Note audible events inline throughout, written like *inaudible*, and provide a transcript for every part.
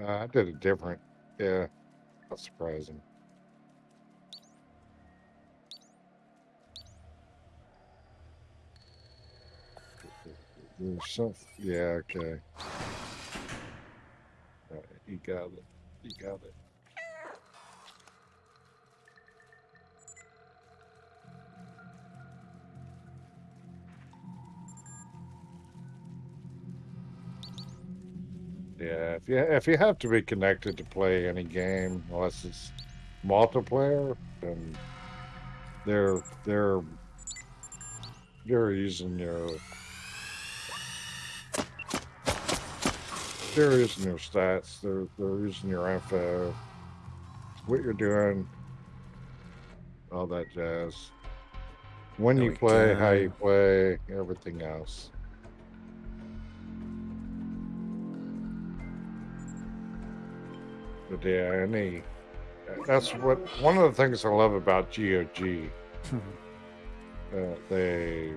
Uh, I did a different. Yeah, that's surprising. There's some, yeah, okay. Alright, you got it. You got it. If you if you have to be connected to play any game, unless it's multiplayer, then they're they're they're using your they're using your stats. They're they're using your info, what you're doing, all that jazz. When you play, how you play, everything else. Yeah, any that's what one of the things I love about GOG. Uh, they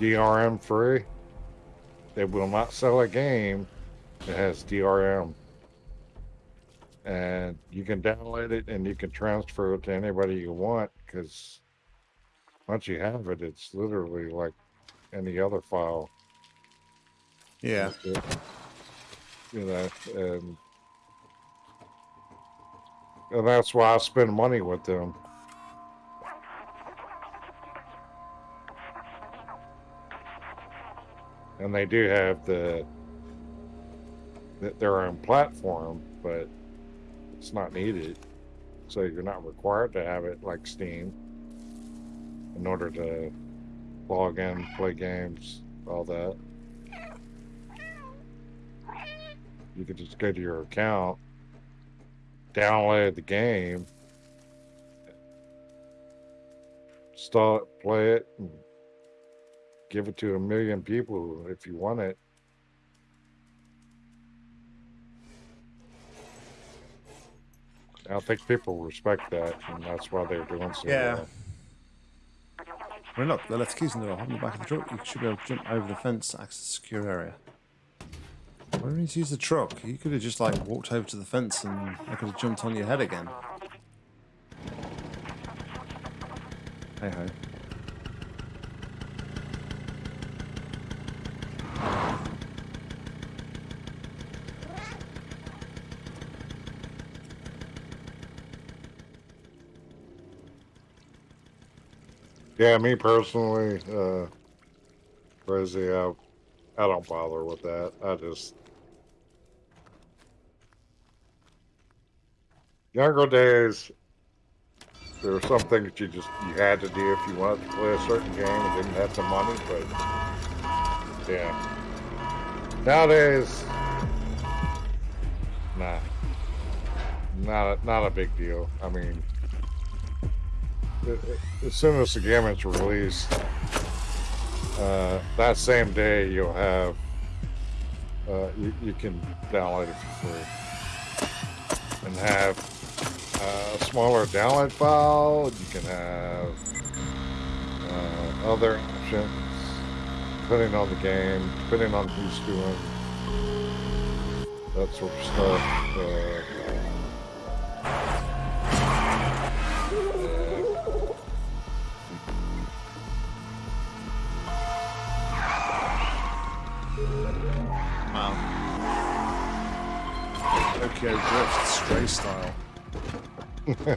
DRM free. They will not sell a game that has DRM. And you can download it and you can transfer it to anybody you want because once you have it, it's literally like any other file. Yeah. You know, and and that's why I spend money with them. And they do have the their own platform, but it's not needed. So you're not required to have it like Steam in order to log in, play games, all that. You could just go to your account, download the game, start play it, and give it to a million people if you want it. I think people respect that, and that's why they're doing so Yeah. well. Well, look, the left key's in the door. On the back of the truck, you should be able to jump over the fence, access the secure area. Why do you use the truck? You could have just like walked over to the fence and I could have jumped on your head again. Hey ho. Yeah, me personally, uh, crazy. I, I don't bother with that. I just younger days. There were some things you just you had to do if you wanted to play a certain game and didn't have the money. But yeah, nowadays, nah, not a, not a big deal. I mean as soon as the game is released, uh, that same day you'll have uh, you, you can download it for free and have a smaller download file. You can have uh, other options depending on the game, depending on who's doing that sort of stuff. Uh, Wow. Tokyo Drift Stray style. Yeah.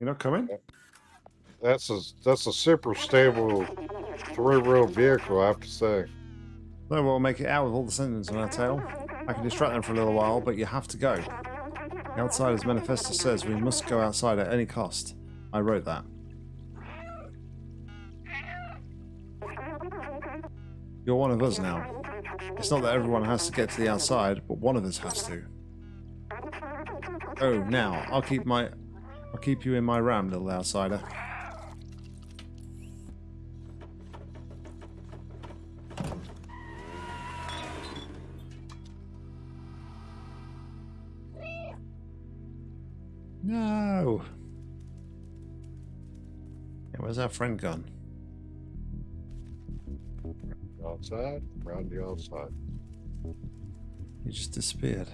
You're not coming? That's a that's a super stable three wheel vehicle, I have to say. No, we'll make it out with all the Sentinels on our tail. I can distract them for a little while, but you have to go. The Outsider's Manifesto says we must go outside at any cost. I wrote that. You're one of us now. It's not that everyone has to get to the outside, but one of us has to. Oh, now I'll keep my, I'll keep you in my ram, little outsider. No. Yeah, Where's our friend gone? Outside, around the outside. He just disappeared.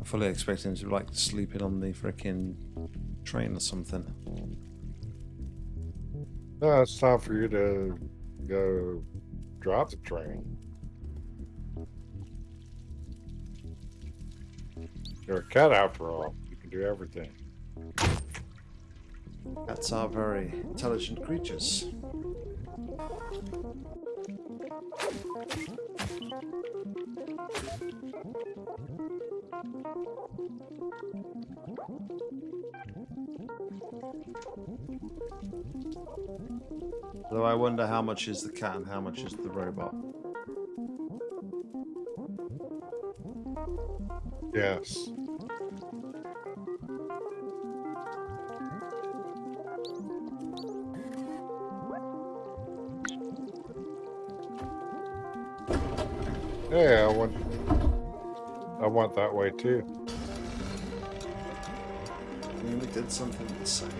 I fully expect him to like sleeping on the frickin' train or something. No, it's time for you to go drive the train. You're a cat after all. You can do everything. Cats are very intelligent creatures. Though I wonder how much is the cat and how much is the robot. Yes. Yeah, I went. I went that way too. I mean, we did something the same.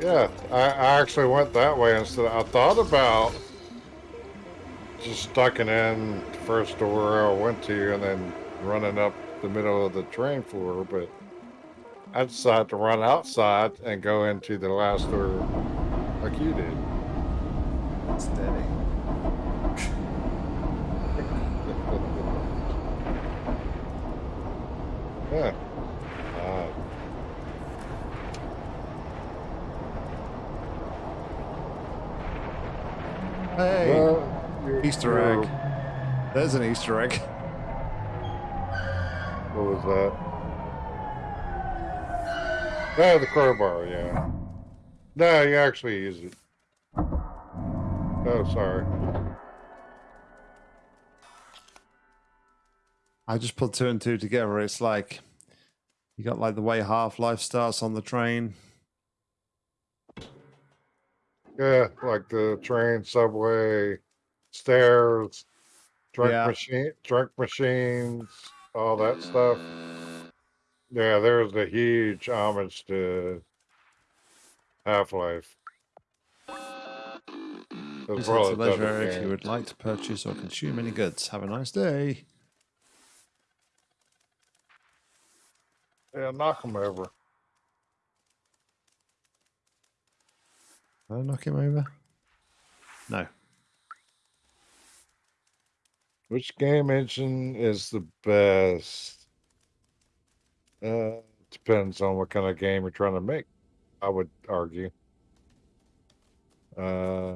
Yeah, I, I actually went that way instead. I thought about just stucking in the first door I went to and then running up the middle of the train floor, but I decided to run outside and go into the last door like you did. Steady. Yeah. Uh, Hey! well, Easter egg. There's an Easter egg. What was that? Yeah, the crowbar, yeah. No, you actually use it. Oh, sorry. I just put two and two together. It's like you got like the way Half Life starts on the train. Yeah, like the train, subway, stairs, drink Yeah. machine, drink machines, all that stuff. Yeah, there's a huge homage to Half Life. Is the leisure if you would like to purchase or consume any goods. Have a nice day. Yeah, knock him over. Did I knock him over? No. Which game engine is the best? Uh, depends on what kind of game you're trying to make. I would argue. Uh,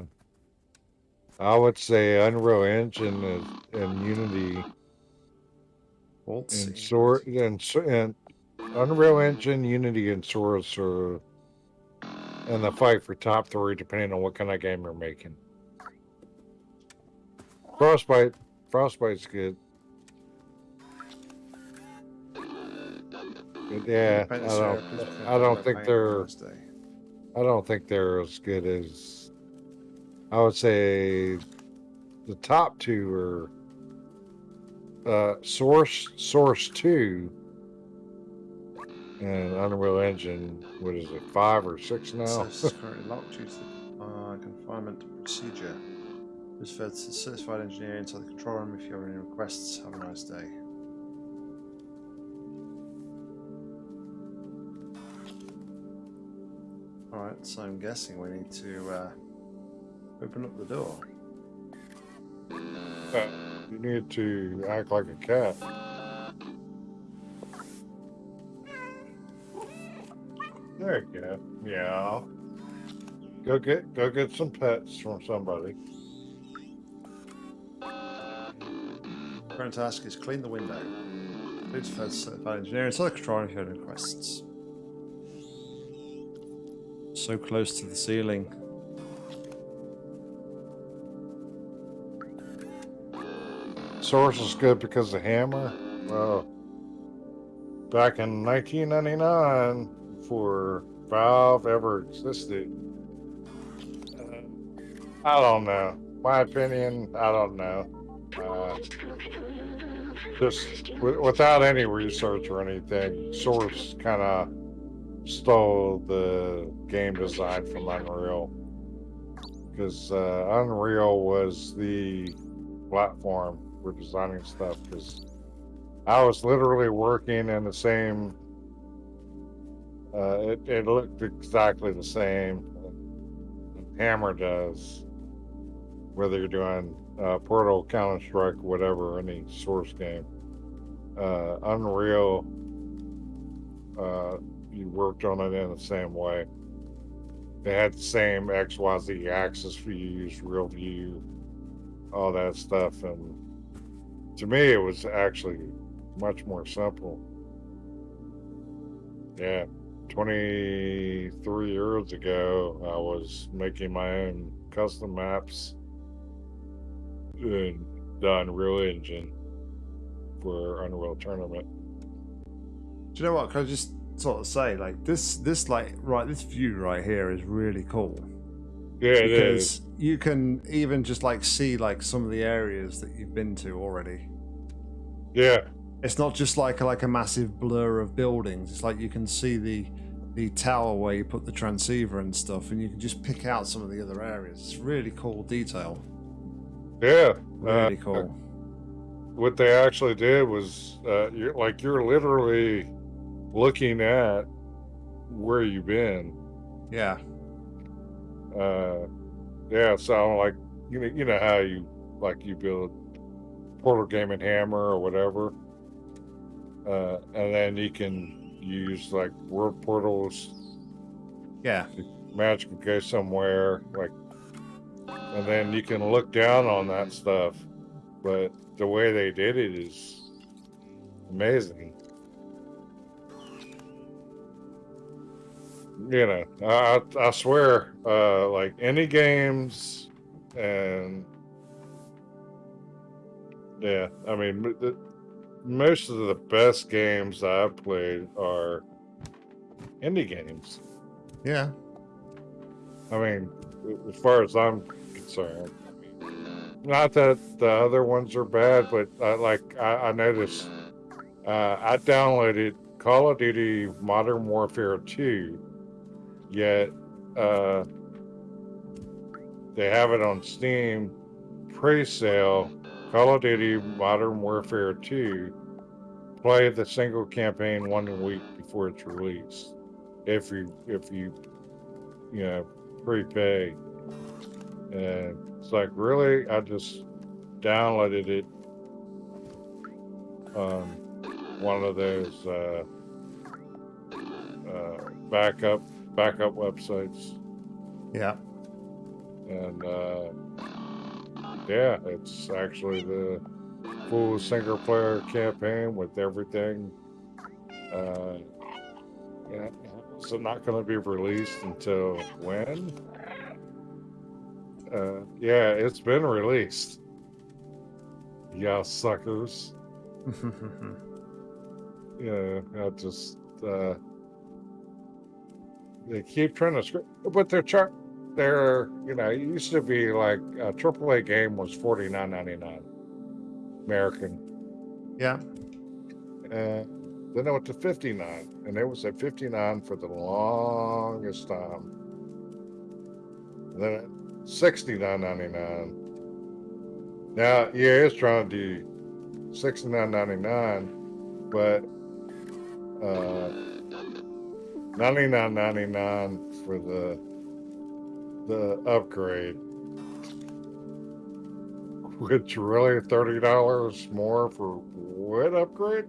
I would say Unreal Engine is, and Unity and Source and, and Unreal Engine, Unity, and Source are in the fight for top three, depending on what kind of game you're making. Frostbite, Frostbite's good. Yeah, I don't, I don't think they're, I don't think they're as good as. I would say the top two are uh, Source, Source Two, and Unreal Engine. What is it, five or six now? Is *laughs* currently locked due to the uh, confinement procedure. Refer to the certified engineer inside the control room if you have any requests. Have a nice day. Alright, so I'm guessing we need to uh, open up the door. Uh, you need to act like a cat. There you go. Yeah. Go get go get some pets from somebody. Current task is clean the window. To the certified engineer inside the control room if you have any requests. So close to the ceiling. Source is good because the hammer. Well, back in 1999, before Valve ever existed, uh, I don't know. My opinion, I don't know. uh, just without any research or anything, Source kind of stole the game design from Unreal because uh, Unreal was the platform for designing stuff. Because I was literally working in the same. Uh, it, it looked exactly the same. Hammer does, whether you're doing uh, Portal, Counter Strike, whatever, any source game. Uh, Unreal, uh, you worked on it in the same way. They had the same XYZ axis for you, use real view, all that stuff. And to me, it was actually much more simple. Yeah, 23 years ago, I was making my own custom maps in the Unreal Engine for Unreal Tournament. Do you know what? Can I just sort of say, like this, this like right, this view right here is really cool Yeah, it is. because you can even just like see like some of the areas that you've been to already. Yeah, It's not just like a, like a massive blur of buildings. It's like you can see the the tower where you put the transceiver and stuff, and you can just pick out some of the other areas. It's really cool detail. yeah. Really Uh, cool. what they actually did was uh, you're like you're literally looking at where you've been Yeah. uh yeah so like you know you know how you like you build portal game and hammer or whatever uh and then you can use like world portals. Yeah. magic can go somewhere like and then you can look down on that stuff. But the way they did it is amazing. You know i i swear uh like any games and yeah i mean the, most of the best games i've played are indie games Yeah. I mean, as far as I'm concerned, not that the other ones are bad, but uh, like I, I noticed, uh, I downloaded Call of Duty Modern Warfare 2, yet uh, they have it on Steam pre-sale. Call of Duty Modern Warfare 2. Play the single campaign one week before it's released. If you if you you know prepay. And it's like, really? I just downloaded it on one of those uh, uh, backup backup websites, Yeah. and uh, yeah, it's actually the full single player campaign with everything. Uh, yeah, so not going to be released until when? Uh, yeah, it's been released. Yeah, suckers. *laughs* Yeah, I just uh, they keep trying to script, but they're trying. They're you know, it used to be like a AAA game was forty nine ninety nine, American, yeah. and then I went to fifty nine, and it was at fifty nine for the longest time. And then at sixty nine ninety nine. Now, yeah, it's trying to do sixty nine ninety nine, but uh, ninety nine ninety nine for the the upgrade, which really thirty dollars more for what upgrade?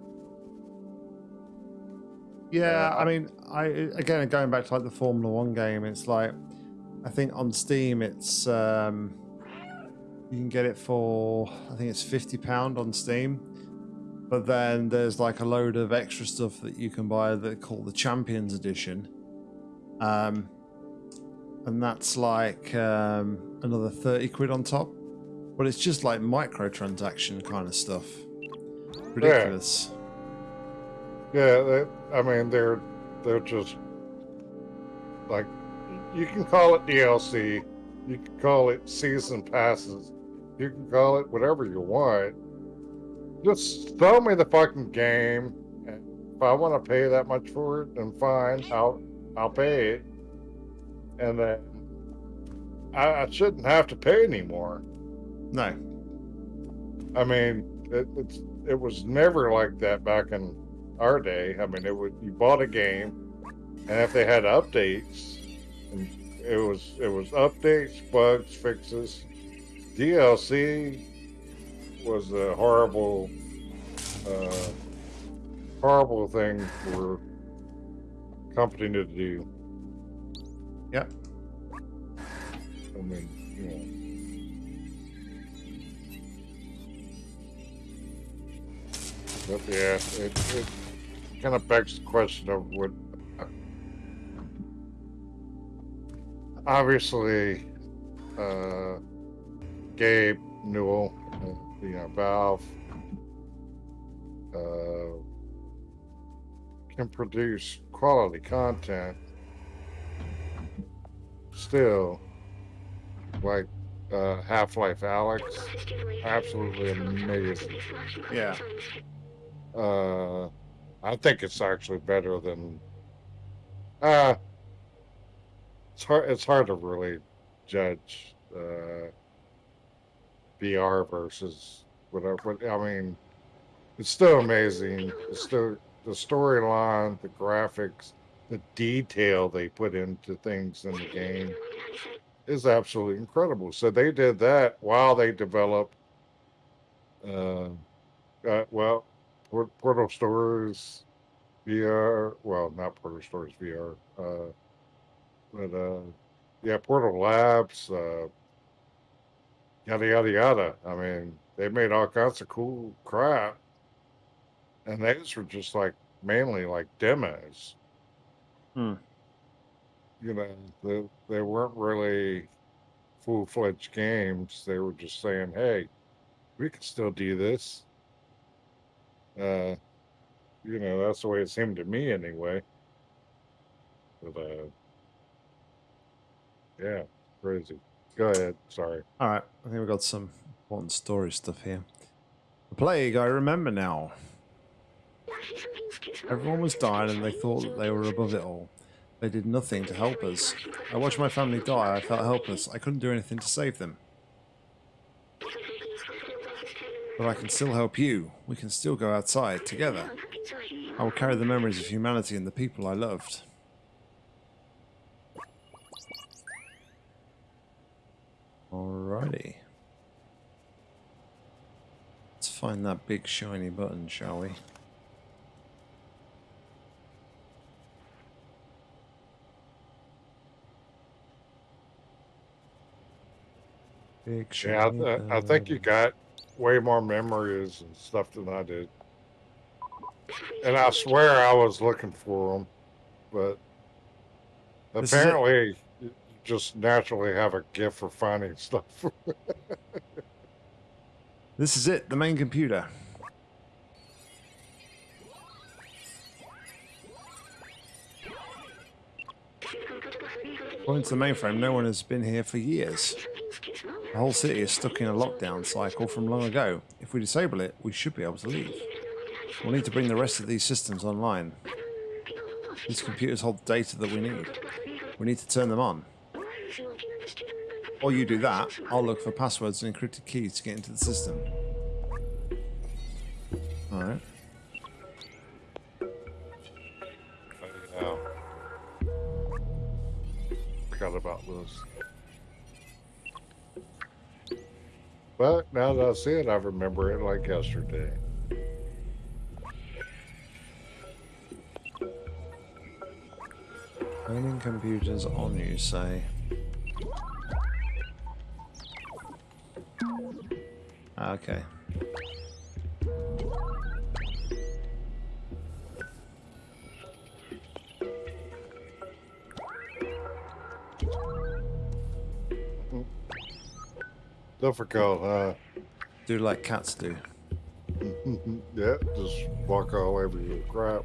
Yeah, I mean, I again going back to like the Formula One game, it's like I think on Steam it's um you can get it for I think it's fifty pound on Steam, but then there's like a load of extra stuff that you can buy that called the Champions Edition, um, and that's like um, another thirty quid on top, but it's just like microtransaction kind of stuff. Ridiculous. Yeah, they, I mean they're they're just like you can call it DLC, you can call it season passes, You can call it whatever you want. Just throw me the fucking game. And if I want to pay that much for it, then fine. I'll I'll pay it. And then I, I shouldn't have to pay anymore. No. I mean, it, it's it was never like that back in our day. I mean, it would you bought a game, and if they had updates, and it was it was updates, bugs, fixes. DLC was a horrible, uh, horrible thing for a company to do. Yep. I mean, you know. But yeah, it, it kind of begs the question of what. Obviously, uh, Gabe Newell, uh, you know, Valve, uh, can produce quality content. Still, like uh, Half Life Alyx, absolutely amazing. Yeah. Uh, I think it's actually better than. Uh, it's hard. It's hard to really judge uh, VR versus whatever. But I mean, it's still amazing. It's still the storyline, the graphics, the detail they put into things in the game is absolutely incredible. So they did that while they developed. Uh, uh, well, Portal Stories VR. Well, not Portal Stories VR. Uh, but uh, yeah, Portal Labs. Uh, yada yada yada. I mean, they made all kinds of cool crap, and those were just like mainly like demos. Hmm. You know, they they weren't really full fledged games. They were just saying, "Hey, we can still do this." Uh, you know, that's the way it seemed to me anyway. But uh, yeah, crazy. Go ahead. Sorry. All right. I think we've got some important story stuff here. The plague, I remember now. Everyone was dying and they thought that they were above it all. They did nothing to help us. I watched my family die. I felt helpless. I couldn't do anything to save them. But I can still help you. We can still go outside together. I will carry the memories of humanity and the people I loved. Alrighty. Let's find that big shiny button, shall we? Big Yeah, I, shiny th- I think you got way more memories and stuff than I did. And I swear I was looking for them, but This apparently you just naturally have a gift for finding *laughs* stuff. This is it, the main computer. According to the mainframe, no one has been here for years. The whole city is stuck in a lockdown cycle from long ago. If we disable it, we should be able to leave. We'll need to bring the rest of these systems online. These computers hold data that we need. We need to turn them on. While you do that, I'll look for passwords and encrypted keys to get into the system. Alright. This. But now that I see it, I remember it like yesterday. Turning computers on, you say? Ah, Okay. Difficult, huh? Do like cats do. *laughs* yeah, just walk all over your crap.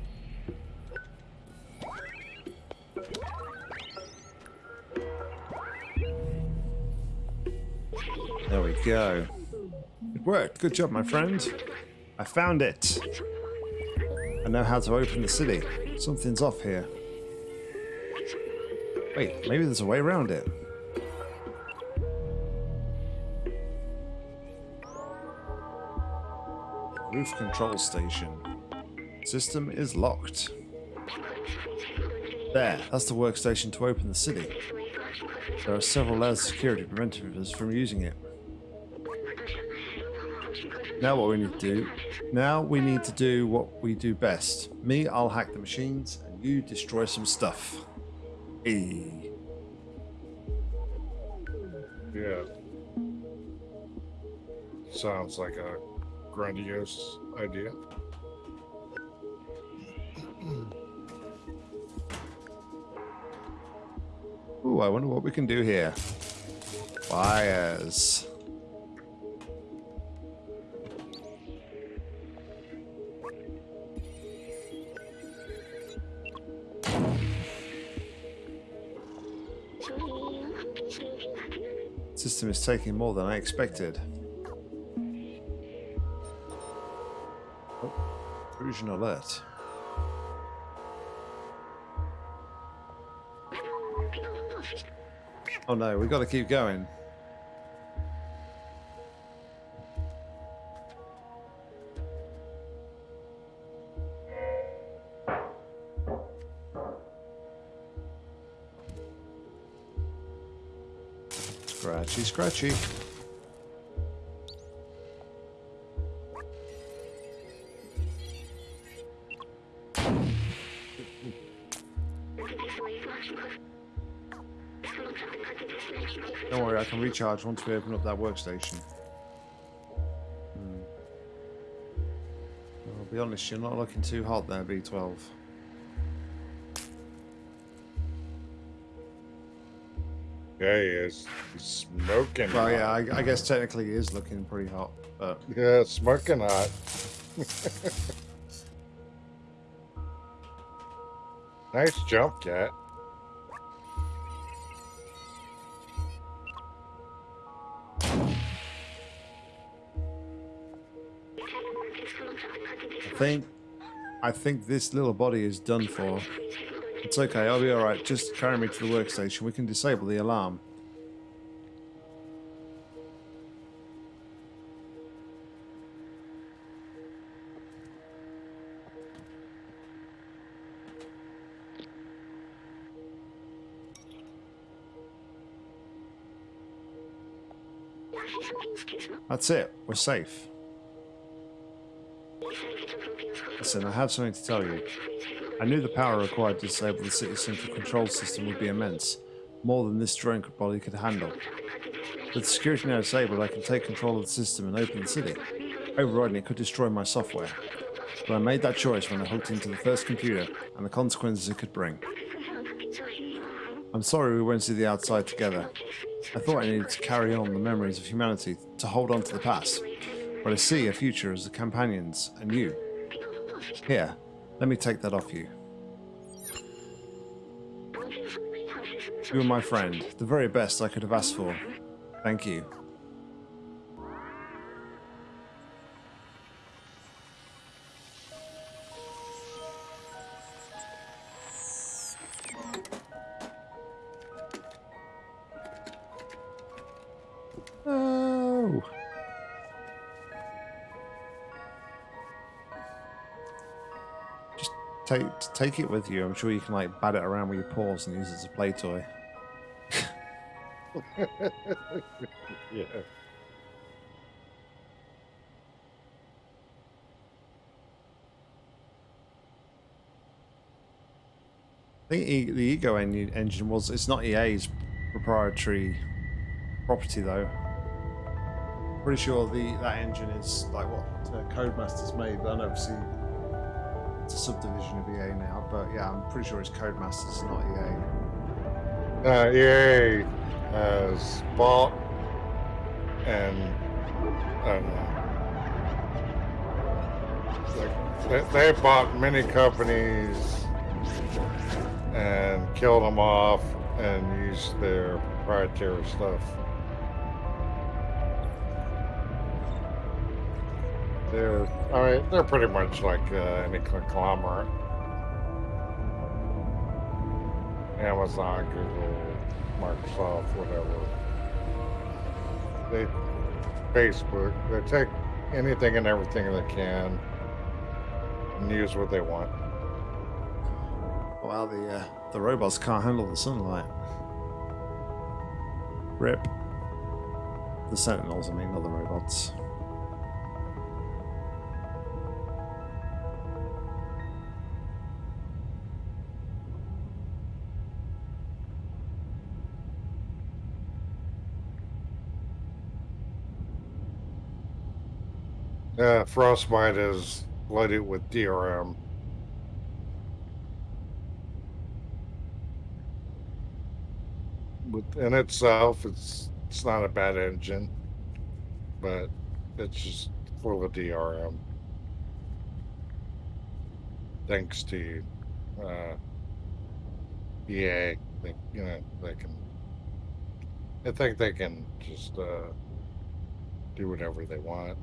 There we go. It worked. Good job, my friend. I found it. I know how to open the city. Something's off here. Wait, maybe there's a way around it. Roof control station. System is locked. There, that's the workstation to open the city. There are several layers of security preventing us from using it. Now what we need to do, now we need to do what we do best. Me, I'll hack the machines, and you destroy some stuff. Hey. Yeah. Sounds like a grandiose idea. Ooh, I wonder what we can do here. Fires. System is taking more than I expected. Intrusion alert. Oh no, we've got to keep going. Scratchy, scratchy. Recharge once we open up that workstation. Hmm. I'll be honest, you're not looking too hot there, B12. Yeah, he is. He's smoking. Well, hot. yeah, I, I guess technically he is looking pretty hot, but Yeah, smoking hot. *laughs* nice jump, cat. Think I think this little body is done for. It's okay, I'll be alright. Just carry me to the workstation. We can disable the alarm. That's it. We're safe. Listen, I have something to tell you. I knew the power required to disable the city's central control system would be immense, more than this drone body could handle. With the security now disabled, I can take control of the system and open the city. Overriding it could destroy my software. But I made that choice when I hooked into the first computer and the consequences it could bring. I'm sorry we went to the outside together. I thought I needed to carry on the memories of humanity, to hold on to the past. But I see a future as the companions, and you. Here, let me take that off you. You are my friend, the very best I could have asked for. Thank you. Oh. Take take it with you. I'm sure you can like bat it around with your paws and use it as a play toy. *laughs* Yeah. I think e the Ego en engine was it's not EA's proprietary property though. Pretty sure the that engine is like what uh, Codemasters made, but I know obviously it's a subdivision of EA now. But yeah, I'm pretty sure it's Codemasters, not EA. Uh, EA has bought and they, they bought many companies and killed them off and used their proprietary stuff. They're, I mean, they're pretty much like uh, any conglomerate. Amazon, Google, Microsoft, whatever. They, Facebook, they take anything and everything they can and use what they want. Well, the uh, the robots can't handle the sunlight. Rip. The Sentinels, I mean, not the robots. Uh, Frostbite is loaded with DRM. Within itself, it's it's not a bad engine, but it's just full of DRM. Thanks to uh, EA, they, you know, they can. I think they can just uh, do whatever they want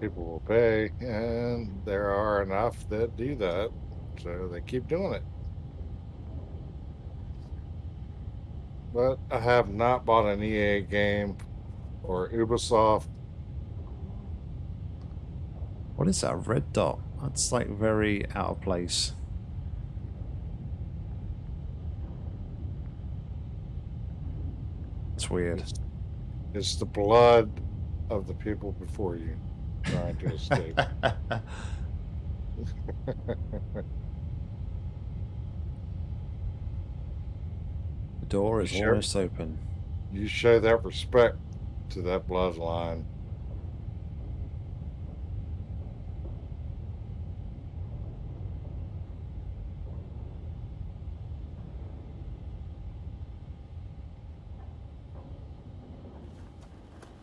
people will pay, and there are enough that do that, so they keep doing it. But I have not bought an EA game or Ubisoft. What is that red dot? That's like very out of place. It's weird. It's, it's the blood of the people before you trying to escape. *laughs* The door is Sure. almost open. you show that respect to that bloodline.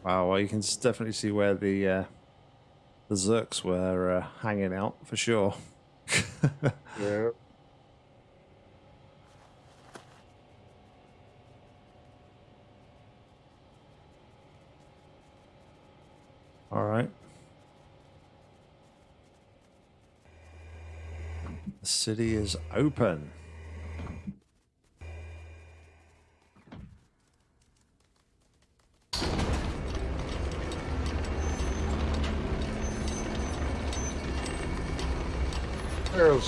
Wow, well, you can definitely see where the uh, the Zurks were uh, hanging out for sure. *laughs* Yeah. All right. The city is open.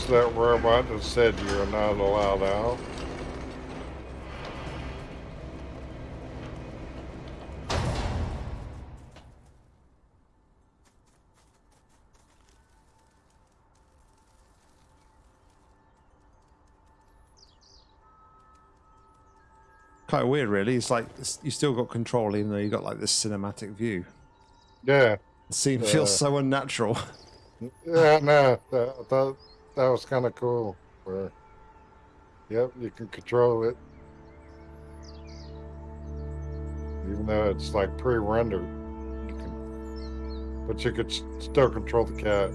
That robot that said you're not allowed out. Kind of weird, really. It's like you still got control, even though you got like this cinematic view. Yeah. The scene Uh, feels so unnatural. *laughs* Yeah, no, that, that, that was kind of cool. Where, yep, you can control it. Even though it's like pre-rendered, but you could still control the cat.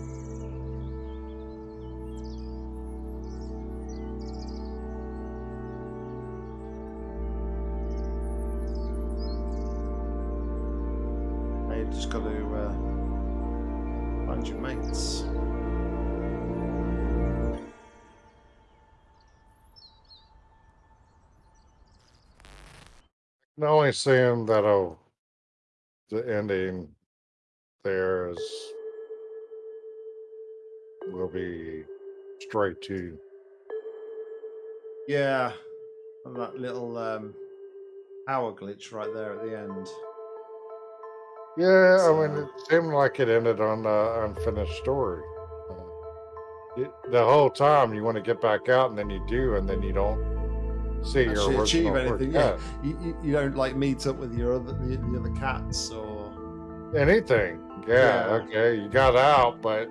Only scene that oh, the ending there is will be straight to Yeah, and that little um, power glitch right there at the end. Yeah, I mean, it seemed like it ended on an unfinished story. Uh, it, the whole time you want to get back out, and then you do, and then you don't see your achieve anything. cat. Yeah, you, you, don't like meet up with your other the, the other cats or Anything. Yeah, Yeah. Okay. You got out, but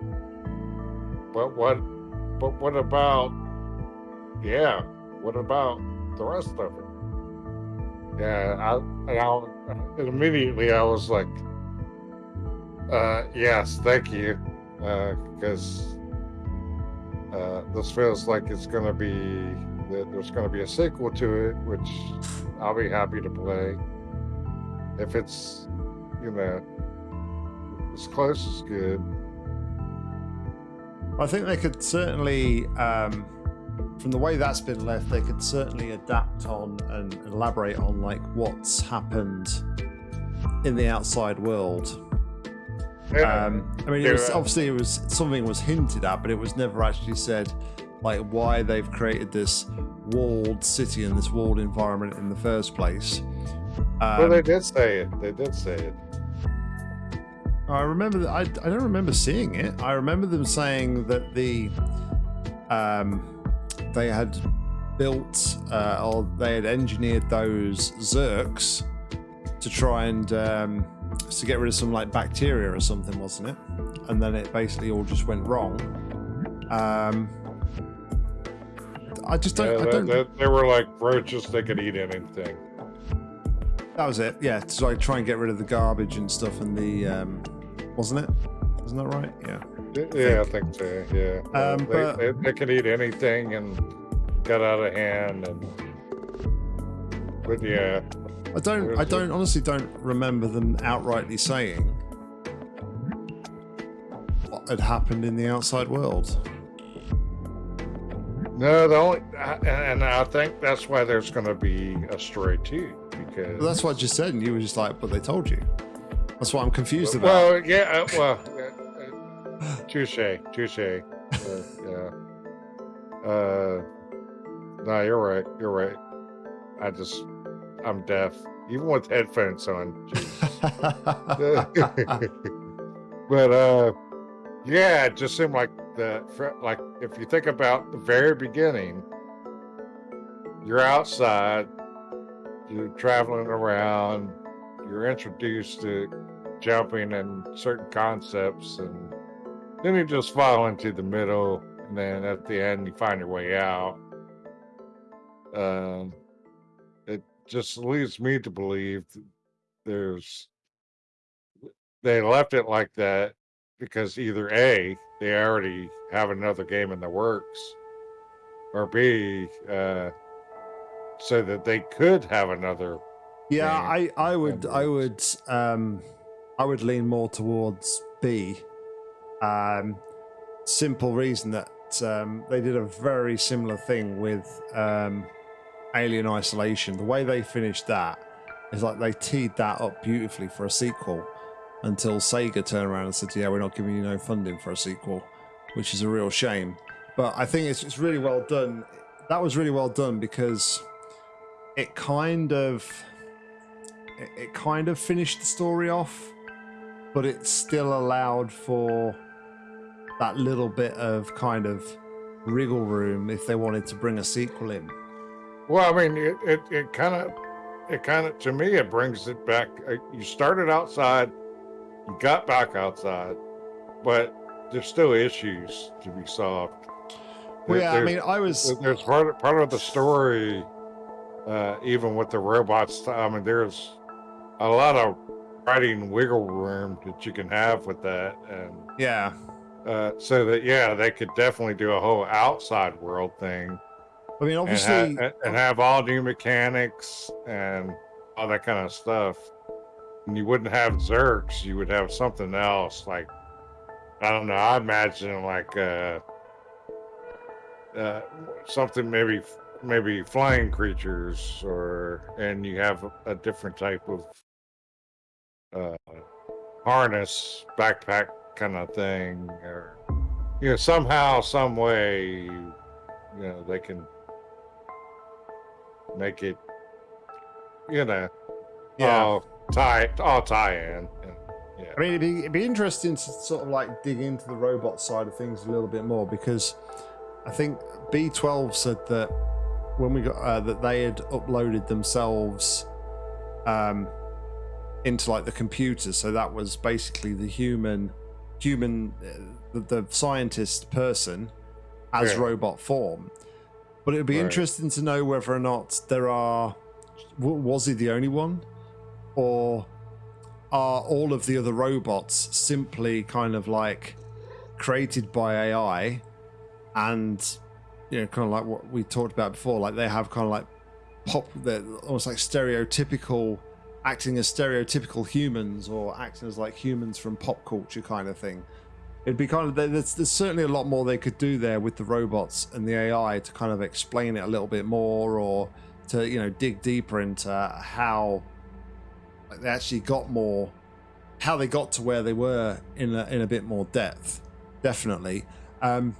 but what? But what about? Yeah. What about the rest of it? Yeah. I and, I, and immediately I was like, uh, yes, thank you, because uh, this feels like it's going to be that there's going to be a sequel to it, which I'll be happy to play if it's you know As close as good. I think they could certainly, um, from the way that's been left, they could certainly adapt on and elaborate on like what's happened in the outside world. Yeah. Um, I mean, it was, obviously it was something was hinted at, but it was never actually said like why they've created this walled city and this walled environment in the first place. Um, well, they did say it. They did say it. I remember that I, I don't remember seeing it. I remember them saying that the um they had built uh, or they had engineered those Zurks to try and um to get rid of some like bacteria or something, wasn't it? And then it basically all just went wrong. Um I just don't Yeah, I they, don't they, they were like roaches. They could eat anything. that was it. Yeah, so I try and get rid of the garbage and stuff and the um wasn't it? Isn't that right? Yeah. Yeah, I think so. Yeah. Um, they, but- they, they could eat anything and got out of hand. And but yeah, I don't. I don't honestly don't remember them outrightly saying what had happened in the outside world. No, the only and, I think that's why there's going to be a story too because But that's what you said, and you were just like, "But they told you." That's what I'm confused about. Well, yeah, uh, well, uh, touche, touche. Uh, yeah. Uh, no, you're right. You're right. I just, I'm deaf, even with headphones on. *laughs* *laughs* but uh, yeah, it just seemed like the like if you think about the very beginning, you're outside, you're traveling around, you're introduced to jumping and certain concepts and then you just fall into the middle and then at the end you find your way out. Um it just leads me to believe there's they left it like that because either a they already have another game in the works or b uh so that they could have another yeah. I, I would, I would, um, I would lean more towards B. Um, simple reason that um, they did a very similar thing with um, Alien Isolation. The way they finished that is like they teed that up beautifully for a sequel until Sega turned around and said, "Yeah, we're not giving you no funding for a sequel," which is a real shame. But I think it's it's really well done. That was really well done because it kind of it, kind of finished the story off, but it still allowed for that little bit of kind of wriggle room if they wanted to bring a sequel in. Well, I mean, it it, kind of, it kind of, to me, it brings it back. uh, You started outside, got back outside, but there's still issues to be solved. Well, yeah, I mean, I was there's part of, part of the story, uh, even with the robots. I mean, there's a lot of writing wiggle room that you can have with that, and yeah, uh, so that yeah, they could definitely do a whole outside world thing I mean, and, obviously, ha- and, and have all new mechanics and all that kind of stuff. And you wouldn't have Zurks, you would have something else like I don't know. I imagine like uh, uh, something maybe maybe flying creatures, or and you have a, a different type of uh, harness backpack kind of thing, or you know somehow, some way, you know they can make it, you know, yeah. all tie all tie in. And, yeah. I mean, it'd be, it'd be interesting to sort of like dig into the robot side of things a little bit more because I think B12 said that when we got uh, that they had uploaded themselves um, into like the computer, so that was basically the human, human, uh, the, the scientist person as Yeah. robot form. But it would be Right. interesting to know whether or not there are. Was he the only one, or are all of the other robots simply kind of like created by AI and you know kind of like what we talked about before like they have kind of like pop they're almost like stereotypical acting as stereotypical humans or acting as like humans from pop culture kind of thing. It'd be kind of there's, there's certainly a lot more they could do there with the robots and the AI to kind of explain it a little bit more or to you know dig deeper into how they actually got more how they got to where they were in a, in a bit more depth definitely. Um,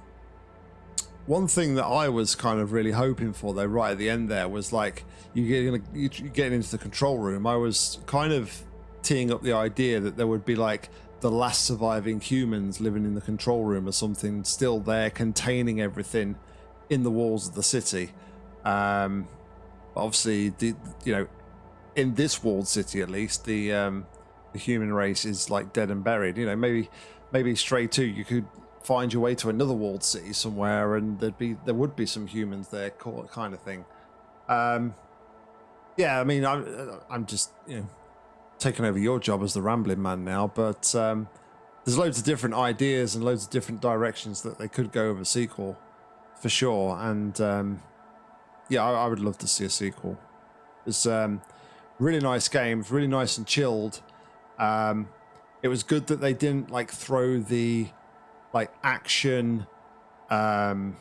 one thing that I was kind of really hoping for though right at the end there was like you getting you getting into the control room. I was kind of teeing up the idea that there would be like the last surviving humans living in the control room or something still there containing everything in the walls of the city. Um, obviously the you know in this walled city at least the um, the human race is like dead and buried. You know maybe maybe Stray 2 you could find your way to another walled city somewhere and there'd be there would be some humans there kind of thing. Um, yeah i mean i'm i'm just you know taking over your job as the rambling man now but um, there's loads of different ideas and loads of different directions that they could go with a sequel for sure. And um, yeah, I, I, would love to see a sequel. It's um, really nice game, really nice and chilled. Um, it was good that they didn't like throw the like action, um,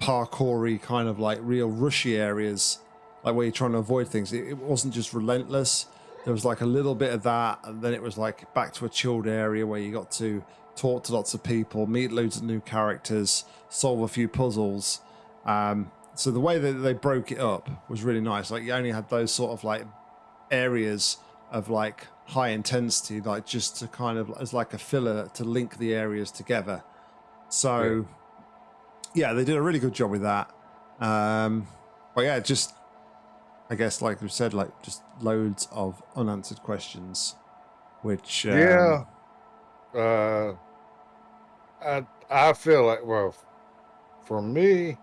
parkoury kind of like real rushy areas, like where you're trying to avoid things. It, it wasn't just relentless. There was like a little bit of that, and then it was like back to a chilled area where you got to talk to lots of people, meet loads of new characters, solve a few puzzles. Um, so the way that they broke it up was really nice. Like you only had those sort of like areas of like high intensity, like just to kind of as like a filler to link the areas together. So yeah, yeah they did a really good job with that. Um, but yeah, just I guess like we said, like just loads of unanswered questions, which um, yeah. Uh, I I feel like well, for me,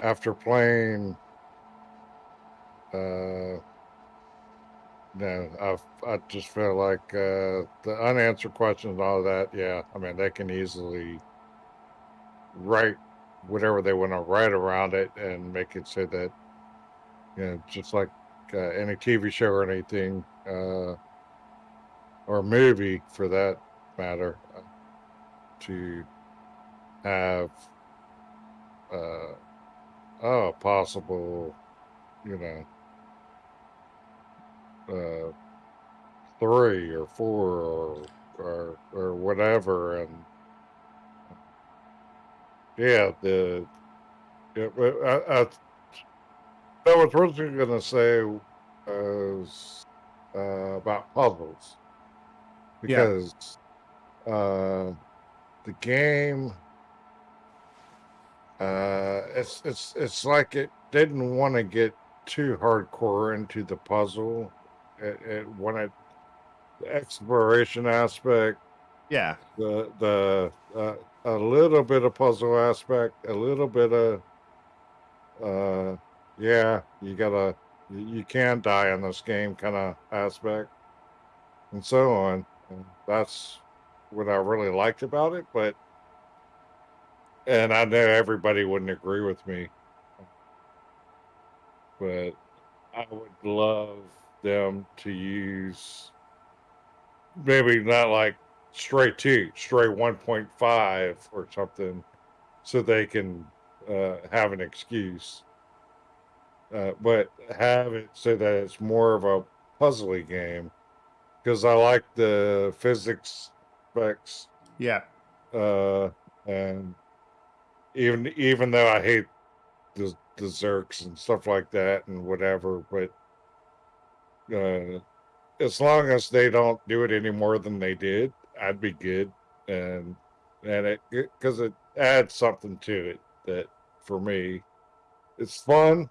after playing uh no, I I just feel like uh, the unanswered questions and all that. Yeah, I mean they can easily write whatever they want to write around it and make it so that you know just like uh, any TV show or anything uh, or movie for that matter uh, to have uh, oh, possible, you know, uh, three or four or, or, or whatever. And yeah, the, yeah, I, I, I was originally going to say was uh, about puzzles because yeah. uh, the game uh, it's it's it's like it didn't want to get too hardcore into the puzzle. It, it wanted the exploration aspect. Yeah. The the uh, a little bit of puzzle aspect, a little bit of uh, yeah, you gotta you can die in this game kind of aspect, and so on. And that's what I really liked about it, but and I know everybody wouldn't agree with me, but I would love them to use maybe not like Stray 2, Stray 1.5 or something, so they can uh, have an excuse. Uh, but have it so that it's more of a puzzly game because I like the physics specs. Yeah. Uh, and even even though I hate the the Zurks and stuff like that and whatever, but uh, as long as they don't do it any more than they did, I'd be good. And and it because it, it adds something to it that for me, it's fun,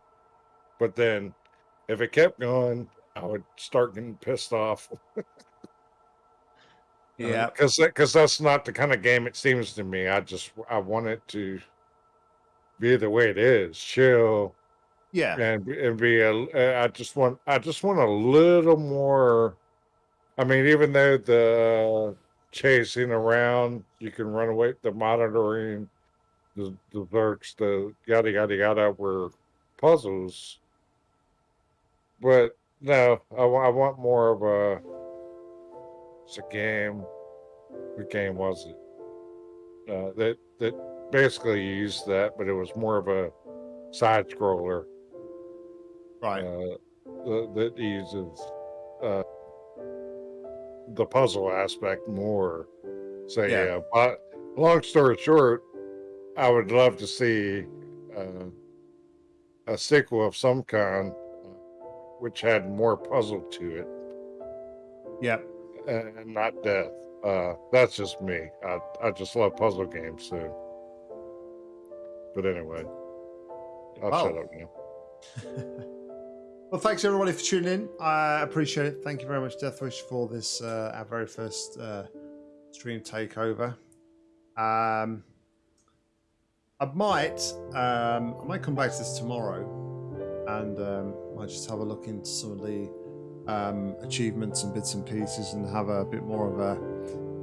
but then if it kept going, I would start getting pissed off. *laughs* yeah, because uh, because that's not the kind of game it seems to me. I just I want it to be the way it is, chill, yeah, and and be a. Uh, just want I just want a little more. I mean, even though the chasing around, you can run away. The monitoring, the the works, the yada yada yada were puzzles, but No, I, I want more of a. It's a game. What game was it? Uh, that that basically used that, but it was more of a side scroller Right. uh, that, uses uh, the puzzle aspect more. So Yeah. yeah. but long story short, I would love to see uh, a sequel of some kind, uh, which had more puzzle to it Yep. and, and not death. Uh, that's just me. I I just love puzzle games. So, but anyway, I'll Well. shut up now. Well, thanks everybody for tuning in. I appreciate it. Thank you very much, Deathwish, for this uh, our very first uh, stream takeover. Um, I might um, I might come back to this tomorrow, and um, might just have a look into some of the um, achievements and bits and pieces, and have a bit more of a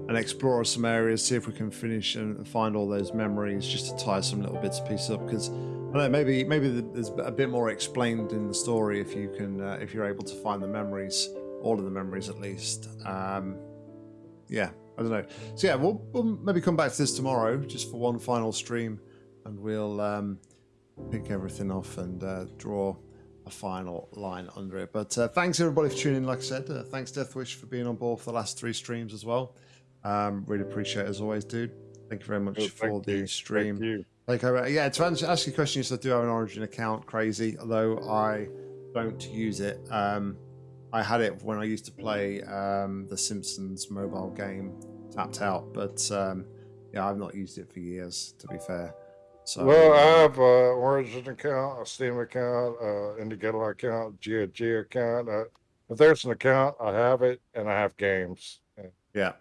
and explore some areas, see if we can finish and find all those memories, just to tie some little bits and pieces up. Because I don't know, maybe maybe there's a bit more explained in the story if you can uh, if you're able to find the memories, all of the memories at least. Um, yeah, I don't know. So yeah, we'll, we'll maybe come back to this tomorrow just for one final stream, and we'll um, pick everything off and uh, draw a final line under it. But uh, thanks everybody for tuning in. Like I said, uh, thanks Deathwish for being on board for the last three streams as well. Um, really appreciate it as always, dude. Thank you very much Oh, for the you. stream. Thank you. Like, uh, yeah, to answer, ask your question, yes, I do have an Origin account. Crazy, although I don't use it. Um, I had it when I used to play um, the Simpsons mobile game, Tapped Out, but um, yeah, I've not used it for years. To be fair, so Well, I have a Origin account, a Steam account, uh, Indiegogo account, GOG account. Uh, if there's an account, I have it, and I have games. Yeah,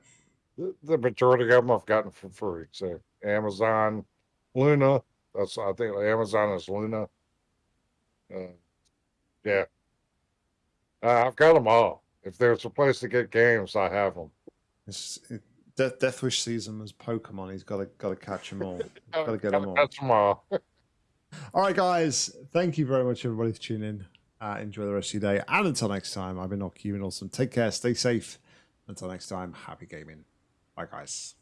The, the majority of them I've gotten for free. So Amazon, Luna. That's I think Amazon is Luna. Uh, yeah, uh, I've got them all. If there's a place to get games, I have them. it's, it, De- Deathwish sees them as Pokemon. He's got to got to catch them all. *laughs* Got to get them all. That's them all. *laughs* All right, guys. Thank you very much, everybody, for tuning in. Uh, enjoy the rest of your day. And until next time, I've been and Awesome. Take care, stay safe. Until next time, happy gaming. Bye, guys.